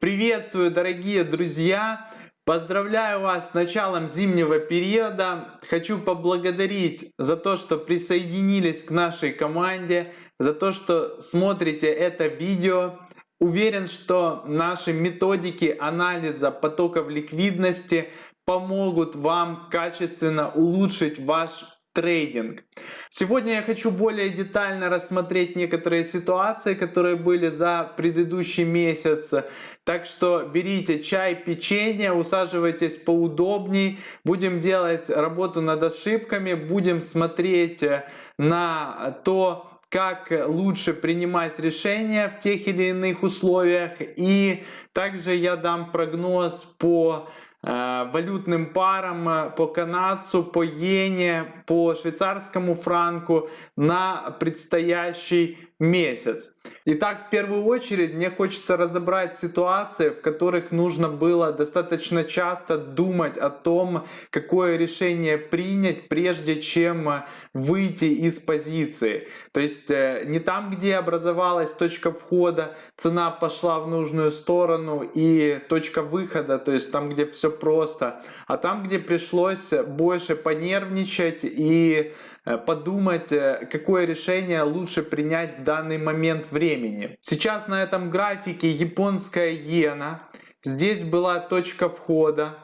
Приветствую, дорогие друзья! Поздравляю вас с началом зимнего периода. Хочу поблагодарить за то, что присоединились к нашей команде, за то, что смотрите это видео. Уверен, что наши методики анализа потоков ликвидности помогут вам качественно улучшить ваш трейдинг. Сегодня я хочу более детально рассмотреть некоторые ситуации, которые были за предыдущий месяц. Так что берите чай, печенье, усаживайтесь поудобней. Будем делать работу над ошибками, будем смотреть на то, как лучше принимать решения в тех или иных условиях. И также я дам прогноз по Э, валютным парам по канадцу, по иене, по швейцарскому франку на предстоящий месяц. Итак, в первую очередь мне хочется разобрать ситуации, в которых нужно было достаточно часто думать о том, какое решение принять, прежде чем выйти из позиции. То есть э, не там, где образовалась точка входа, цена пошла в нужную сторону и точка выхода, то есть там, где все просто, а там, где пришлось больше понервничать и подумать, э, какое решение лучше принять в данный момент времени. Сейчас на этом графике японская иена. Здесь была точка входа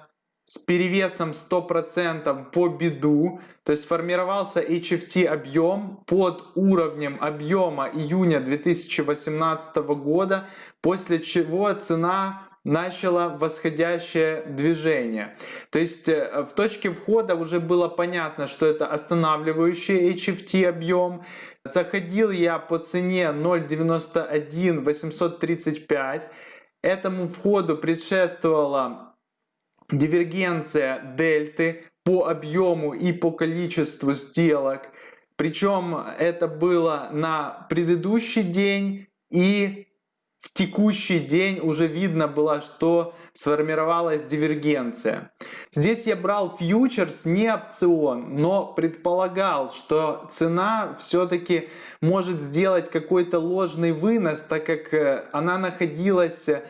с перевесом 100% по беду, то есть формировался HFT объем под уровнем объема июня 2018 года, после чего цена начало восходящее движение. То есть э, в точке входа уже было понятно, что это останавливающий HFT объем. Заходил я по цене 0.91 835. Этому входу предшествовала дивергенция дельты по объему и по количеству сделок. Причем это было на предыдущий день и в текущий день уже видно было, что сформировалась дивергенция. Здесь я брал фьючерс, не опцион, но предполагал, что цена все-таки может сделать какой-то ложный вынос, так как э, она находилась э,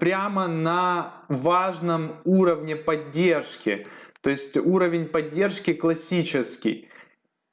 прямо на важном уровне поддержки. То есть уровень поддержки классический.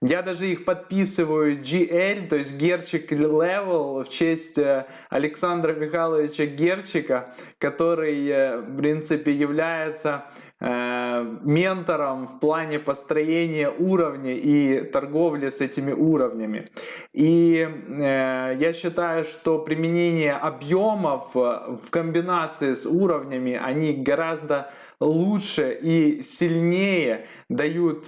Я даже их подписываю GL, то есть Герчик Level в честь э, Александра Михайловича Герчика, который, э, в принципе, является э, ментором в плане построения уровня и торговли с этими уровнями. И я считаю, что применение объемов в комбинации с уровнями, они гораздо лучше и сильнее дают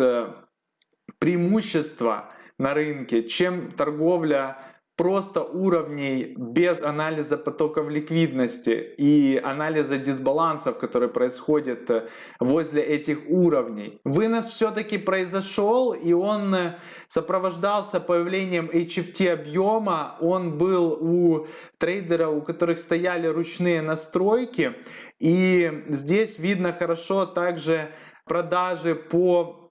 преимущество на рынке, чем торговля просто уровней без анализа потоков ликвидности и анализа дисбалансов, которые происходят э, возле этих уровней. Вынос все-таки произошел и он э, сопровождался появлением HFT объема. Он был у трейдеров, у которых стояли ручные настройки. И здесь видно хорошо также продажи по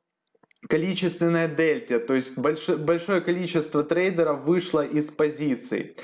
количественная дельте, то есть большое, большое количество трейдеров вышло из позиций.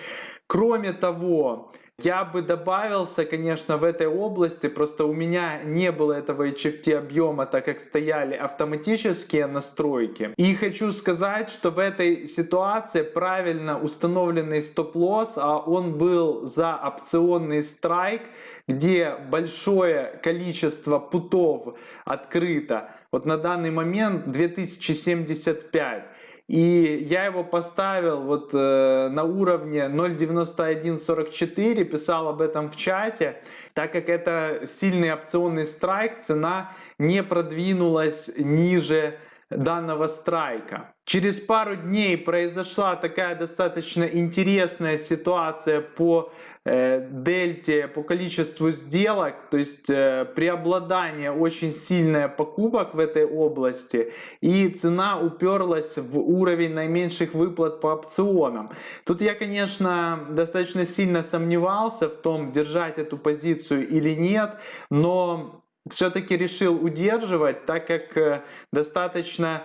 Кроме того, я бы добавился, конечно, в этой области, просто у меня не было этого HFT объема, так как стояли автоматические настройки. И хочу сказать, что в этой ситуации правильно установленный стоп-лосс, а он был за опционный страйк, где большое количество путов открыто. Вот на данный момент 2075. И я его поставил вот э, на уровне 0.9144, писал об этом в чате, так как это сильный опционный страйк, цена не продвинулась ниже данного страйка. Через пару дней произошла такая достаточно интересная ситуация по э, дельте, по количеству сделок, то есть э, преобладание очень сильное покупок в этой области и цена уперлась в уровень наименьших выплат по опционам. Тут я, конечно, достаточно сильно сомневался в том, держать эту позицию или нет, но все-таки решил удерживать, так как э, достаточно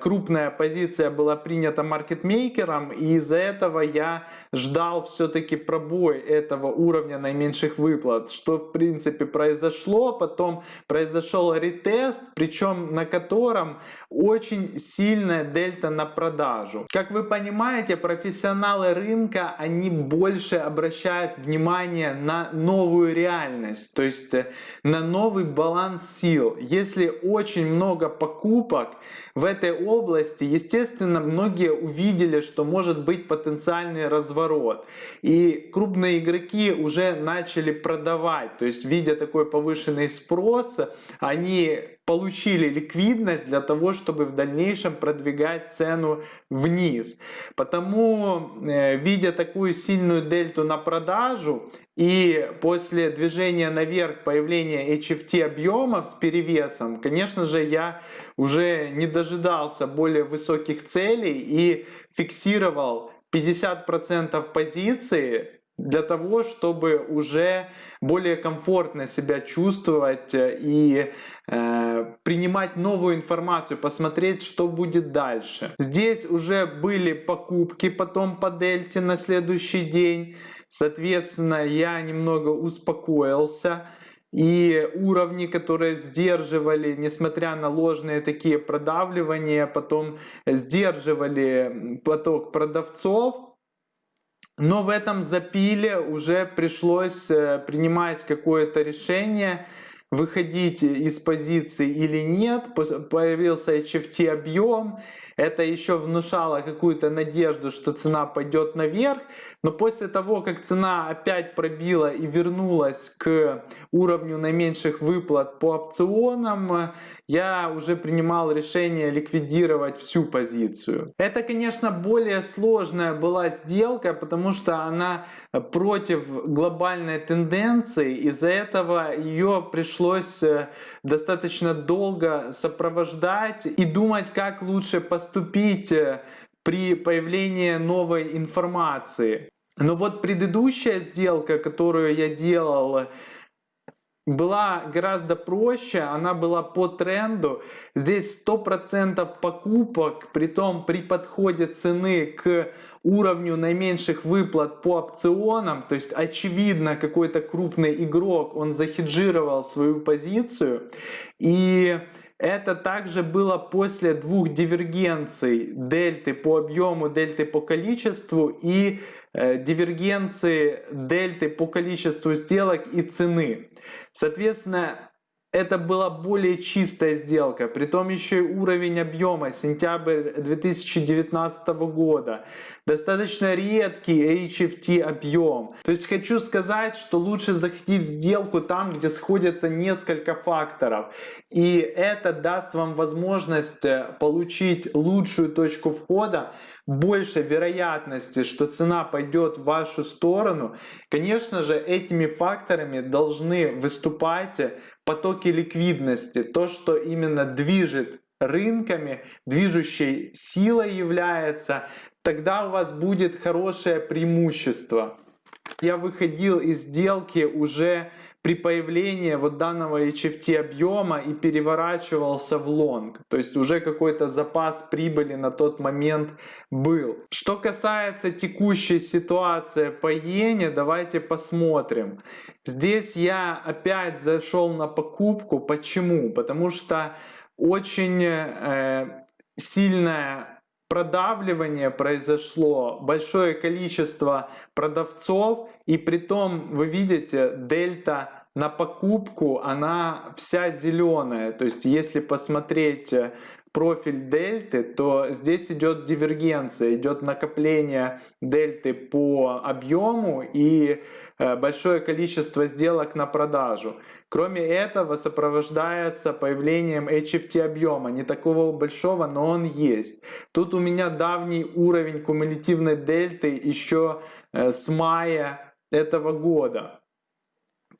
крупная позиция была принята маркетмейкером, и из-за этого я ждал все-таки пробой этого уровня наименьших выплат, что в принципе произошло, потом произошел ретест, причем на котором очень сильная дельта на продажу. Как вы понимаете, профессионалы рынка, они больше обращают внимание на новую реальность, то есть э, на новый баланс сил. Если очень много покупок в этой области, естественно, многие увидели, что может быть потенциальный разворот. И крупные игроки уже начали продавать, то есть видя такой повышенный спрос, они получили ликвидность для того, чтобы в дальнейшем продвигать цену вниз. Потому, э, видя такую сильную дельту на продажу и после движения наверх появления HFT объемов с перевесом, конечно же, я уже не дожидался более высоких целей и фиксировал 50% позиции для того, чтобы уже более комфортно себя чувствовать э, и э, принимать новую информацию, посмотреть, что будет дальше. Здесь уже были покупки потом по дельте на следующий день. Соответственно, я немного успокоился. И уровни, которые сдерживали, несмотря на ложные такие продавливания, потом сдерживали поток продавцов, но в этом запиле уже пришлось э, принимать какое-то решение, выходить из позиции или нет. Появился HFT объем, это еще внушало какую-то надежду, что цена пойдет наверх. Но после того, как цена опять пробила и вернулась к уровню наименьших выплат по опционам, я уже принимал решение ликвидировать всю позицию. Это, конечно, более сложная была сделка, потому что она против глобальной тенденции. Из-за этого ее пришлось э, достаточно долго сопровождать и думать, как лучше поступить поступить э, при появлении новой информации. Но вот предыдущая сделка, которую я делал, была гораздо проще, она была по тренду. Здесь 100% покупок, при том при подходе цены к уровню наименьших выплат по опционам, то есть очевидно какой-то крупный игрок, он захеджировал свою позицию. И это также было после двух дивергенций дельты по объему, дельты по количеству и э, дивергенции дельты по количеству сделок и цены. Соответственно, это была более чистая сделка, при том еще и уровень объема, сентябрь 2019 года, достаточно редкий HFT объем. То есть хочу сказать, что лучше заходить в сделку там, где сходятся несколько факторов. И это даст вам возможность э, получить лучшую точку входа, больше вероятности, что цена пойдет в вашу сторону. Конечно же, этими факторами должны выступать потоки ликвидности, то, что именно движет рынками, движущей силой является, тогда у вас будет хорошее преимущество. Я выходил из сделки уже при появлении вот данного HFT объема и переворачивался в лонг. То есть уже какой-то запас прибыли на тот момент был. Что касается текущей ситуации по иене, давайте посмотрим. Здесь я опять зашел на покупку. Почему? Потому что очень э, сильная продавливание произошло, большое количество продавцов, и при том вы видите, дельта на покупку, она вся зеленая. То есть если посмотреть э, профиль дельты, то здесь идет дивергенция, идет накопление дельты по объему и э, большое количество сделок на продажу. Кроме этого сопровождается появлением HFT объема, не такого большого, но он есть. Тут у меня давний уровень кумулятивной дельты еще э, с мая этого года.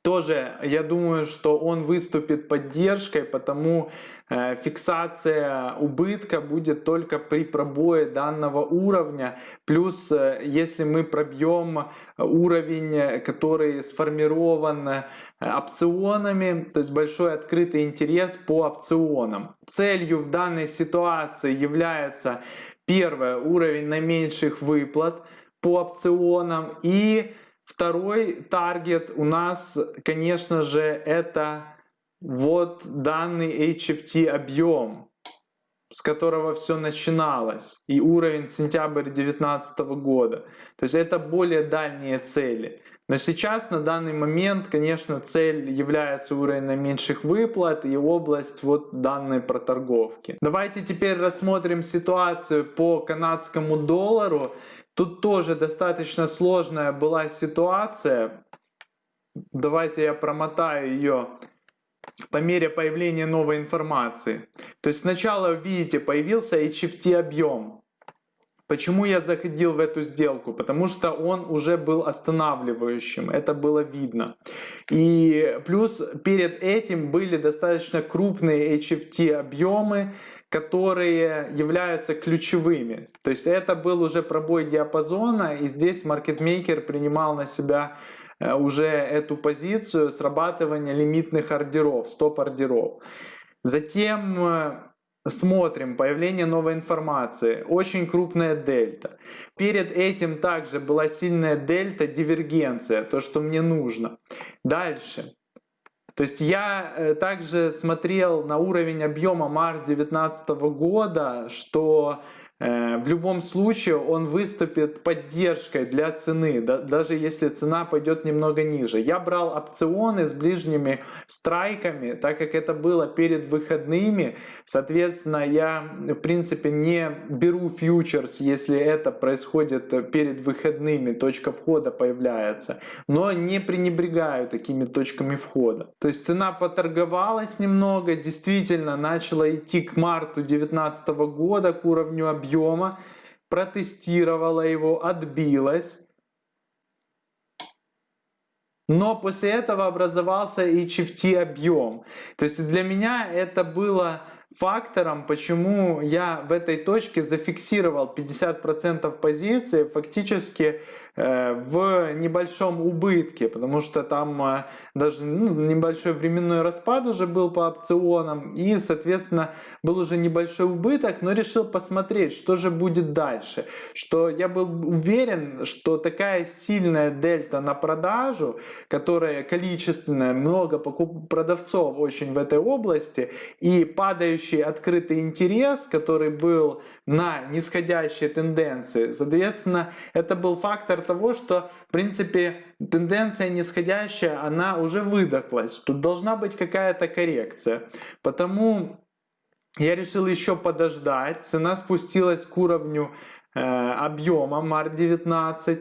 Тоже я думаю, что он выступит поддержкой, потому э, фиксация убытка будет только при пробое данного уровня. Плюс, э, если мы пробьем уровень, который сформирован э, опционами, то есть большой открытый интерес по опционам. Целью в данной ситуации является первое уровень наименьших выплат по опционам и Второй таргет у нас, конечно же, это вот данный HFT объем, с которого все начиналось, и уровень сентябрь 2019 года. То есть это более дальние цели. Но сейчас на данный момент, конечно, цель является уровень наименьших выплат и область вот данной проторговки. Давайте теперь рассмотрим ситуацию по канадскому доллару. Тут тоже достаточно сложная была ситуация. Давайте я промотаю ее по мере появления новой информации. То есть сначала, видите, появился HFT объем. Почему я заходил в эту сделку? Потому что он уже был останавливающим, это было видно. И плюс перед этим были достаточно крупные HFT объемы, которые являются ключевыми. То есть это был уже пробой диапазона, и здесь маркетмейкер принимал на себя э, уже эту позицию срабатывания лимитных ордеров, стоп-ордеров. Затем э, смотрим появление новой информации, очень крупная дельта. Перед этим также была сильная дельта, дивергенция, то, что мне нужно. Дальше. То есть я э, также смотрел на уровень объема март 2019 года, что в любом случае он выступит поддержкой для цены, даже если цена пойдет немного ниже. Я брал опционы с ближними страйками, так как это было перед выходными. Соответственно, я в принципе не беру фьючерс, если это происходит перед выходными, точка входа появляется. Но не пренебрегаю такими точками входа. То есть цена поторговалась немного, действительно начала идти к марту 2019 года, к уровню объема объема, протестировала его, отбилась. Но после этого образовался HFT объем. То есть для меня это было фактором, почему я в этой точке зафиксировал 50% позиции фактически э, в небольшом убытке, потому что там э, даже ну, небольшой временной распад уже был по опционам и соответственно был уже небольшой убыток, но решил посмотреть, что же будет дальше. Что я был уверен, что такая сильная дельта на продажу, которая количественная, много продавцов очень в этой области и падающая следующий открытый интерес, который был на нисходящей тенденции, соответственно, это был фактор того, что, в принципе, тенденция нисходящая, она уже выдохлась. Тут должна быть какая-то коррекция. Потому я решил еще подождать. Цена спустилась к уровню э, объема март 19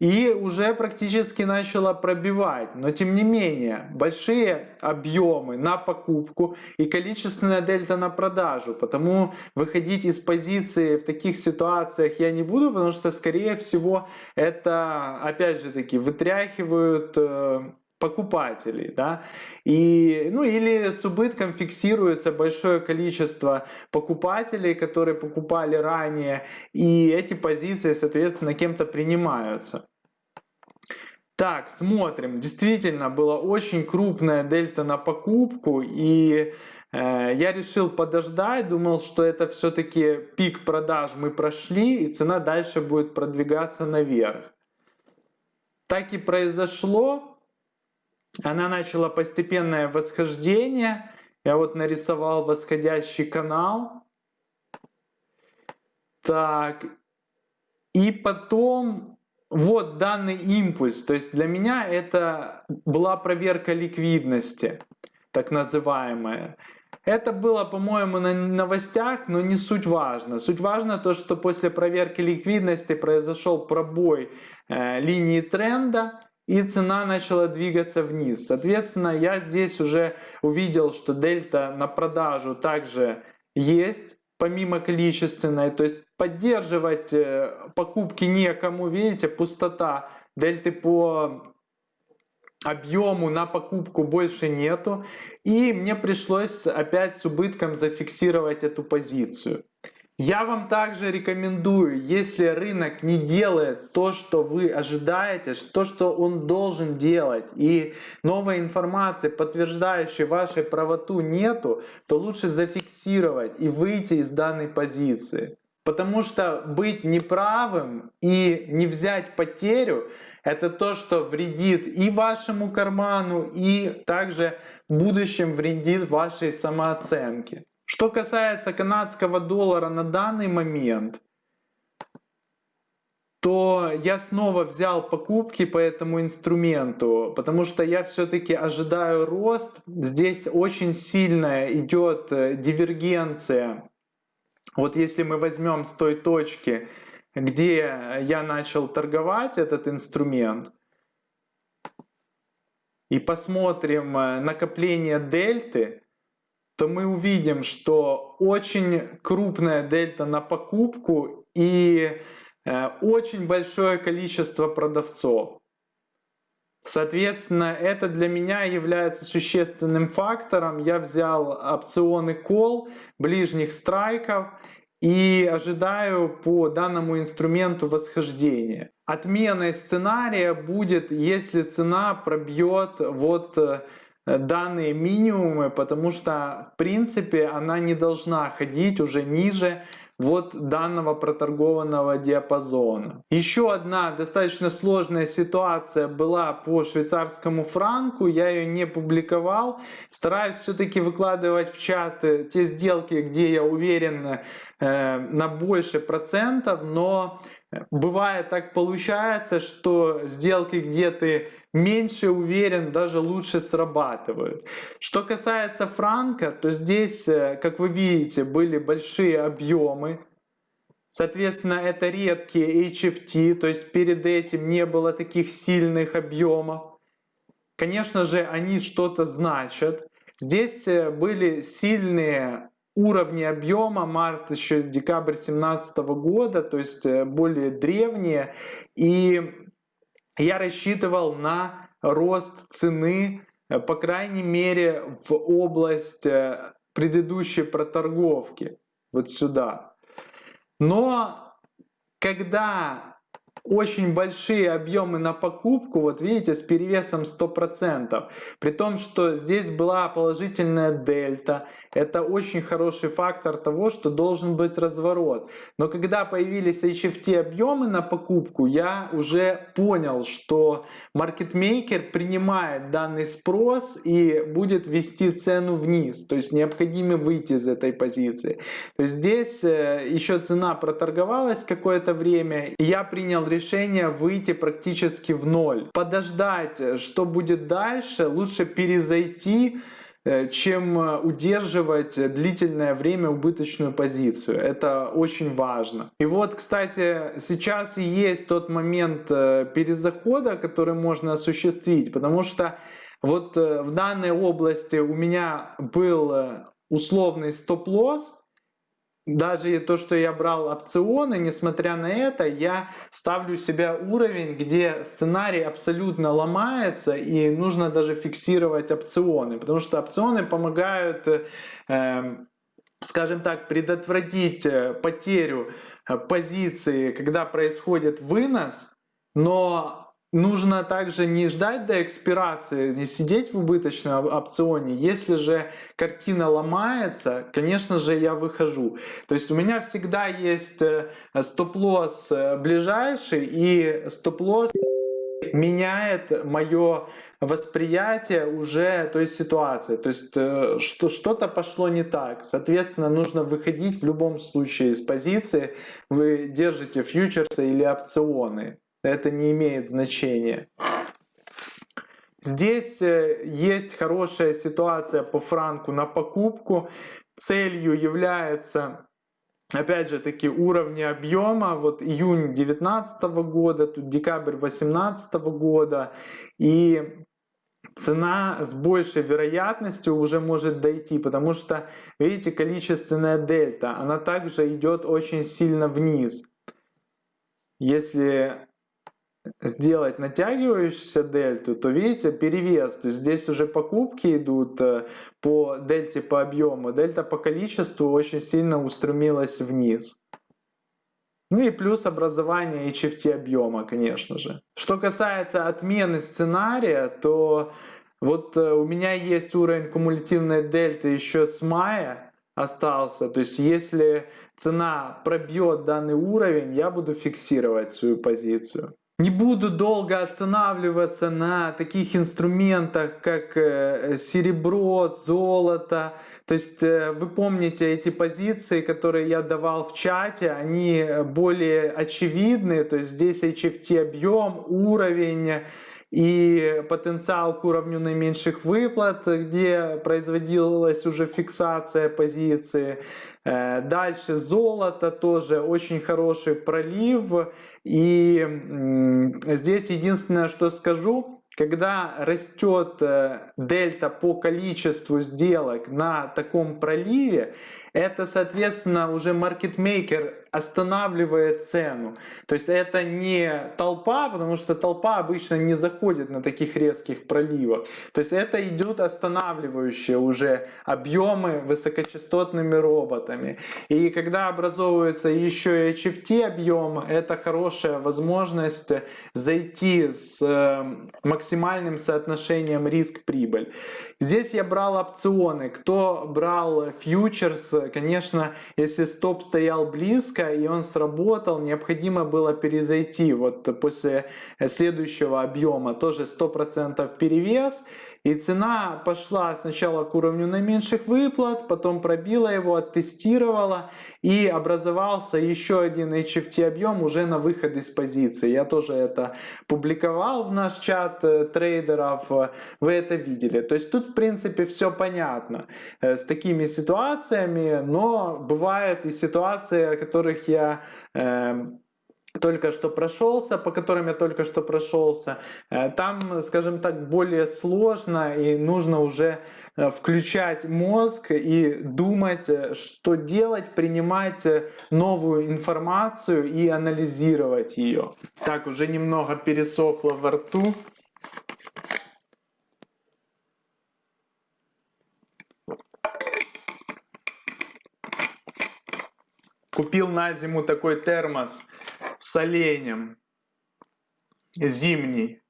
и уже практически начала пробивать. Но тем не менее, большие объемы на покупку и количественная дельта на продажу. Потому выходить из позиции в таких ситуациях я не буду, потому что скорее всего это опять же таки вытряхивают э, покупателей, да, и, ну, или с убытком фиксируется большое количество покупателей, которые покупали ранее, и эти позиции, соответственно, кем-то принимаются. Так, смотрим. Действительно, была очень крупная дельта на покупку, и э, я решил подождать, думал, что это все-таки пик продаж мы прошли, и цена дальше будет продвигаться наверх. Так и произошло она начала постепенное восхождение. Я вот нарисовал восходящий канал. Так. И потом вот данный импульс. То есть для меня это была проверка ликвидности, так называемая. Это было, по-моему, на новостях, но не суть важно. Суть важно то, что после проверки ликвидности произошел пробой э, линии тренда и цена начала двигаться вниз. Соответственно, я здесь уже увидел, что дельта на продажу также есть, помимо количественной. То есть поддерживать э, покупки некому, видите, пустота дельты по объему на покупку больше нету. И мне пришлось опять с убытком зафиксировать эту позицию. Я вам также рекомендую, если рынок не делает то, что вы ожидаете, то, что он должен делать, и новой информации, подтверждающей вашей правоту нету, то лучше зафиксировать и выйти из данной позиции. Потому что быть неправым и не взять потерю, это то, что вредит и вашему карману, и также в будущем вредит вашей самооценке. Что касается канадского доллара на данный момент, то я снова взял покупки по этому инструменту, потому что я все-таки ожидаю рост. Здесь очень сильная идет э, дивергенция. Вот если мы возьмем с той точки, где я начал торговать этот инструмент, и посмотрим э, накопление дельты, то мы увидим, что очень крупная дельта на покупку и э, очень большое количество продавцов. Соответственно, это для меня является существенным фактором. Я взял опционы call ближних страйков и ожидаю по данному инструменту восхождения. Отменой сценария будет, если цена пробьет вот э, данные минимумы, потому что в принципе она не должна ходить уже ниже вот данного проторгованного диапазона. Еще одна достаточно сложная ситуация была по швейцарскому франку, я ее не публиковал. Стараюсь все-таки выкладывать в чат те сделки, где я уверен э, на больше процентов, но Бывает так получается, что сделки, где ты меньше уверен, даже лучше срабатывают. Что касается франка, то здесь, э, как вы видите, были большие объемы. Соответственно, это редкие HFT, то есть перед этим не было таких сильных объемов. Конечно же, они что-то значат. Здесь э, были сильные уровни объема март еще декабрь 2017 года, то есть э, более древние. И я рассчитывал на рост цены, по крайней мере, в область э, предыдущей проторговки, вот сюда. Но когда очень большие объемы на покупку, вот видите, с перевесом 100%. При том, что здесь была положительная дельта. Это очень хороший фактор того, что должен быть разворот. Но когда появились HFT объемы на покупку, я уже понял, что маркетмейкер принимает данный спрос и будет вести цену вниз. То есть необходимо выйти из этой позиции. То есть здесь э, еще цена проторговалась какое-то время. И я принял решение решение выйти практически в ноль. Подождать, что будет дальше, лучше перезайти, э, чем э, удерживать длительное время убыточную позицию. Это очень важно. И вот, кстати, сейчас и есть тот момент э, перезахода, который можно осуществить, потому что вот в данной области у меня был условный стоп-лосс, даже то, что я брал опционы, несмотря на это, я ставлю себе уровень, где сценарий абсолютно ломается и нужно даже фиксировать опционы, потому что опционы помогают, э, скажем так, предотвратить э, потерю э, позиции, когда происходит вынос, но Нужно также не ждать до экспирации, не сидеть в убыточном опционе. Если же картина ломается, конечно же я выхожу. То есть у меня всегда есть э, стоп-лосс э, ближайший и стоп-лосс меняет мое восприятие уже той ситуации. То есть э, что, что-то пошло не так. Соответственно, нужно выходить в любом случае из позиции. Вы держите фьючерсы или опционы это не имеет значения. Здесь э, есть хорошая ситуация по франку на покупку. Целью является опять же таки уровни объема вот июнь 2019 года тут декабрь 2018 года и цена с большей вероятностью уже может дойти потому что видите количественная дельта она также идет очень сильно вниз если сделать натягивающуюся дельту, то видите перевес. То есть здесь уже покупки идут э, по дельте по объему. Дельта по количеству очень сильно устремилась вниз. Ну и плюс образование HFT объема, конечно же. Что касается отмены сценария, то вот э, у меня есть уровень кумулятивной дельты еще с мая остался. То есть если цена пробьет данный уровень, я буду фиксировать свою позицию. Не буду долго останавливаться на таких инструментах, как э, серебро, золото. То есть э, вы помните эти позиции, которые я давал в чате, они более очевидны. То есть здесь HFT объем, уровень, и потенциал к уровню наименьших выплат, где производилась уже фиксация позиции. Э, дальше золото тоже очень хороший пролив. И здесь единственное, что скажу, когда растет э, дельта по количеству сделок на таком проливе, это, соответственно, уже маркетмейкер останавливает цену. То есть это не толпа, потому что толпа обычно не заходит на таких резких проливах. То есть это идут останавливающие уже объемы высокочастотными роботами. И когда образовывается еще и HFT объем, это хорошая возможность зайти с э, максимальным соотношением риск-прибыль. Здесь я брал опционы. Кто брал фьючерс, конечно, если стоп стоял близко и он сработал, необходимо было перезайти вот после следующего объема, тоже 100% перевес. И цена пошла сначала к уровню наименьших выплат, потом пробила его, оттестировала и образовался еще один HFT объем уже на выход из позиции. Я тоже это публиковал в наш чат э, трейдеров, вы это видели. То есть тут в принципе все понятно э, с такими ситуациями, но бывают и ситуации, о которых я эм, только что прошелся, по которым я только что прошелся, э, там, скажем так, более сложно и нужно уже э, включать мозг и думать, э, что делать, принимать новую информацию и анализировать ее. Так, уже немного пересохло во рту. Купил на зиму такой термос с оленем зимний.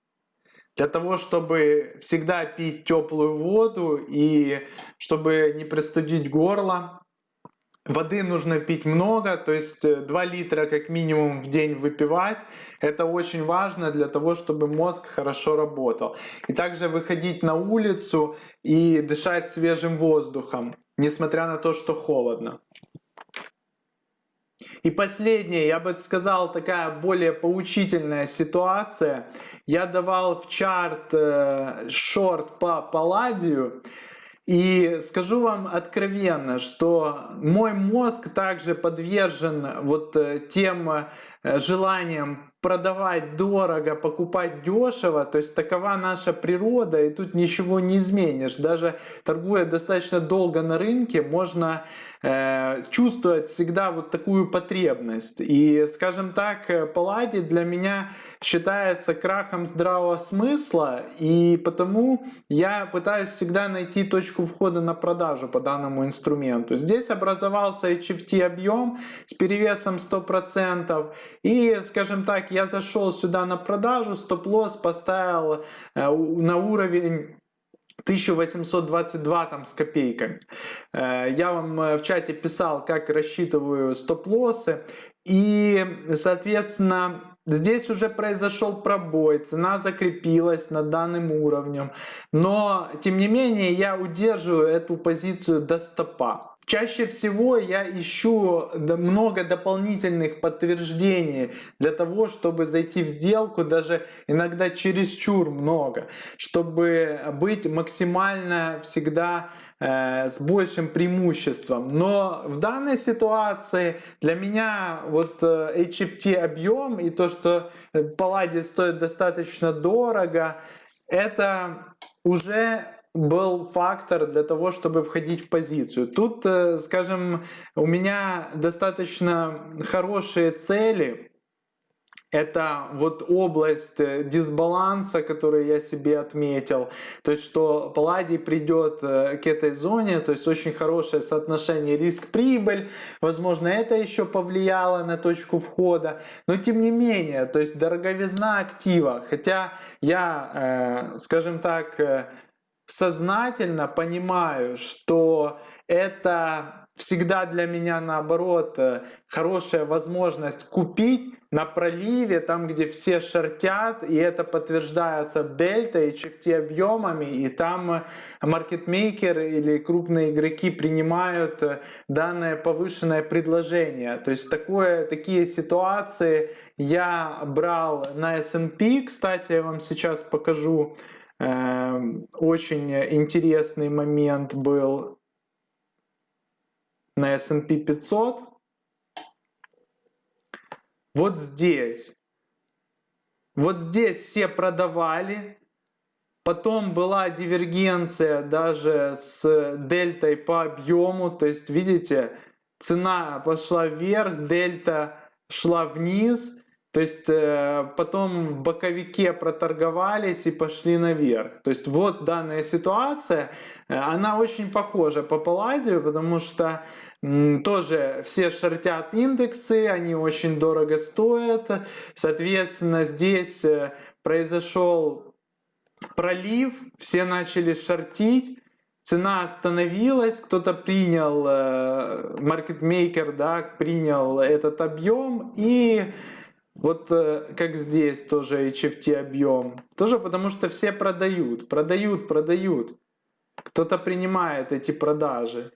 Для того, чтобы всегда пить теплую воду и чтобы не простудить горло. Воды нужно пить много, то есть 2 литра как минимум в день выпивать. Это очень важно для того, чтобы мозг хорошо работал. И также выходить на улицу и дышать свежим воздухом, несмотря на то, что холодно. И последнее, я бы сказал, такая более поучительная ситуация. Я давал в чарт э, шорт по палладию. И скажу вам откровенно, что мой мозг также подвержен вот э, тем э, желаниям продавать дорого, покупать дешево, то есть такова наша природа, и тут ничего не изменишь. Даже торгуя достаточно долго на рынке, можно э, чувствовать всегда вот такую потребность. И, скажем так, э, Палладий для меня считается крахом здравого смысла, и потому я пытаюсь всегда найти точку входа на продажу по данному инструменту. Здесь образовался HFT объем с перевесом 100%, и, скажем так, я зашел сюда на продажу, стоп-лосс поставил э, на уровень 1822 там с копейками. Э, я вам э, в чате писал, как рассчитываю стоп-лоссы. И, соответственно, здесь уже произошел пробой, цена закрепилась над данным уровнем. Но, тем не менее, я удерживаю эту позицию до стопа. Чаще всего я ищу много дополнительных подтверждений для того, чтобы зайти в сделку, даже иногда чересчур много, чтобы быть максимально всегда э, с большим преимуществом. Но в данной ситуации для меня вот э, HFT объем и то, что Палладий стоит достаточно дорого, это уже был фактор для того, чтобы входить в позицию. Тут, э, скажем, у меня достаточно хорошие цели, это вот область э, дисбаланса, которую я себе отметил. То есть, что Палладий придет э, к этой зоне, то есть очень хорошее соотношение риск-прибыль. Возможно, это еще повлияло на точку входа. Но тем не менее, то есть дороговизна актива. Хотя я, скажем так, сознательно понимаю, что это всегда для меня наоборот хорошая возможность купить на проливе, там где все шортят, и это подтверждается дельта и HFT объемами, и там маркетмейкер или крупные игроки принимают данное повышенное предложение. То есть такое, такие ситуации я брал на S&P, кстати, я вам сейчас покажу, очень интересный момент был на S&P 500. Вот здесь. Вот здесь все продавали. Потом была дивергенция даже с дельтой по объему. То есть, видите, цена пошла вверх, дельта шла вниз. То есть э, потом в боковике проторговались и пошли наверх. То есть вот данная ситуация, э, она очень похожа по Палладию, потому что тоже все шортят индексы, они очень дорого стоят. Соответственно, здесь э, произошел пролив, все начали шортить, цена остановилась, кто-то принял, маркетмейкер да, принял этот объем и вот э, как здесь тоже HFT объем. Тоже потому что все продают, продают, продают. Кто-то принимает эти продажи.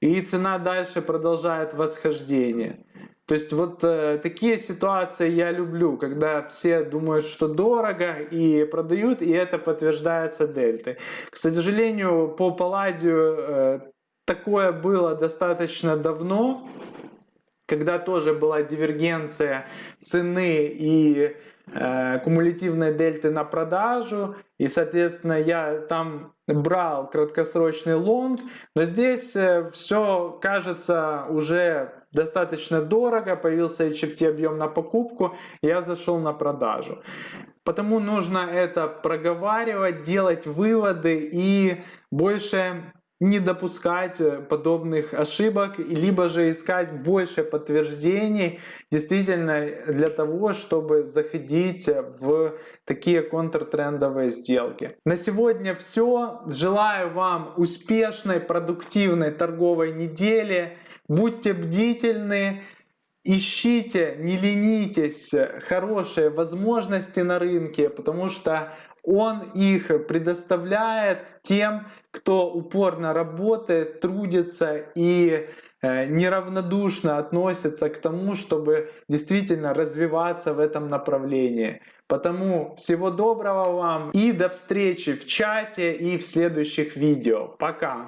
И цена дальше продолжает восхождение. То есть вот э, такие ситуации я люблю, когда все думают, что дорого и продают, и это подтверждается дельтой. К сожалению, по Палладию э, такое было достаточно давно, когда тоже была дивергенция цены и э, кумулятивной дельты на продажу, и, соответственно, я там брал краткосрочный лонг, но здесь э, все кажется уже достаточно дорого, появился HFT объем на покупку, я зашел на продажу. Потому нужно это проговаривать, делать выводы и больше не допускать э, подобных ошибок, либо же искать больше подтверждений действительно для того, чтобы заходить в такие контртрендовые сделки. На сегодня все. Желаю вам успешной, продуктивной торговой недели. Будьте бдительны. Ищите, не ленитесь хорошие возможности на рынке, потому что он их предоставляет тем, кто упорно работает, трудится и э, неравнодушно относится к тому, чтобы действительно развиваться в этом направлении. Потому всего доброго вам и до встречи в чате и в следующих видео. Пока!